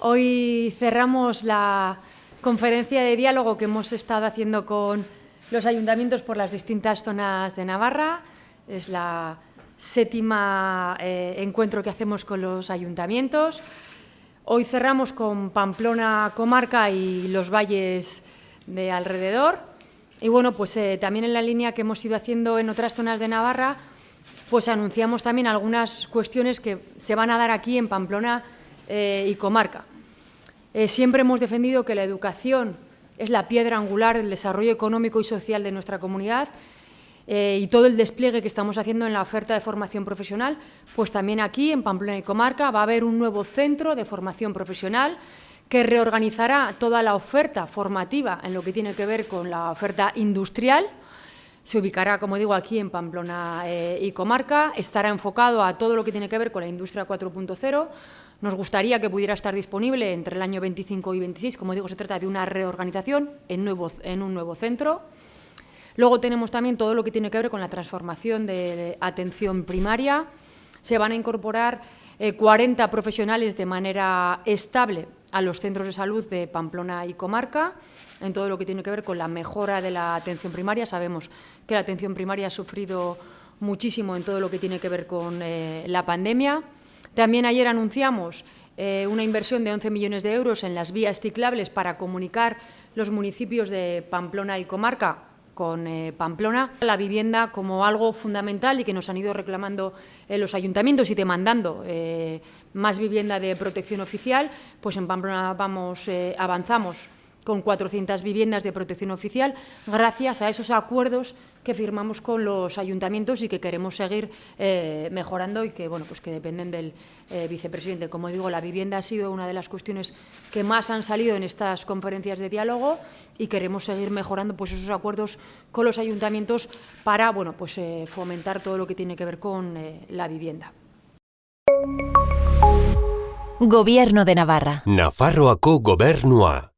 Hoy cerramos la conferencia de diálogo que hemos estado haciendo con los ayuntamientos por las distintas zonas de Navarra. Es la séptima eh, encuentro que hacemos con los ayuntamientos. Hoy cerramos con Pamplona Comarca y los valles de alrededor. Y bueno, pues eh, también en la línea que hemos ido haciendo en otras zonas de Navarra, pues anunciamos también algunas cuestiones que se van a dar aquí en Pamplona eh, y comarca. Eh, siempre hemos defendido que la educación es la piedra angular del desarrollo económico y social de nuestra comunidad eh, y todo el despliegue que estamos haciendo en la oferta de formación profesional, pues también aquí, en Pamplona y Comarca, va a haber un nuevo centro de formación profesional que reorganizará toda la oferta formativa en lo que tiene que ver con la oferta industrial, se ubicará, como digo, aquí en Pamplona y Comarca, estará enfocado a todo lo que tiene que ver con la industria 4.0, nos gustaría que pudiera estar disponible entre el año 25 y 26. Como digo, se trata de una reorganización en, un nuevo centro. Luego tenemos también todo lo que tiene que ver con la transformación de atención primaria. Se van a incorporar 40 eh, profesionales de manera estable a los centros de salud de Pamplona y Comarca, en todo lo que tiene que ver con la mejora de la atención primaria. Sabemos que la atención primaria ha sufrido muchísimo en todo lo que tiene que ver con eh, la pandemia. También ayer anunciamos eh, una inversión de 11 millones de euros en las vías ciclables para comunicar los municipios de Pamplona y Comarca con eh, Pamplona, la vivienda como algo fundamental y que nos han ido reclamando eh, los ayuntamientos y demandando más vivienda de protección oficial, pues en Pamplona vamos, avanzamos con 400 viviendas de protección oficial, gracias a esos acuerdos que firmamos con los ayuntamientos y que queremos seguir eh, mejorando y que, bueno, pues que dependen del eh, vicepresidente. Como digo, la vivienda ha sido una de las cuestiones que más han salido en estas conferencias de diálogo y queremos seguir mejorando pues, esos acuerdos con los ayuntamientos para bueno, pues, eh, fomentar todo lo que tiene que ver con la vivienda. Gobierno de Navarra. Nafarroako gobernua.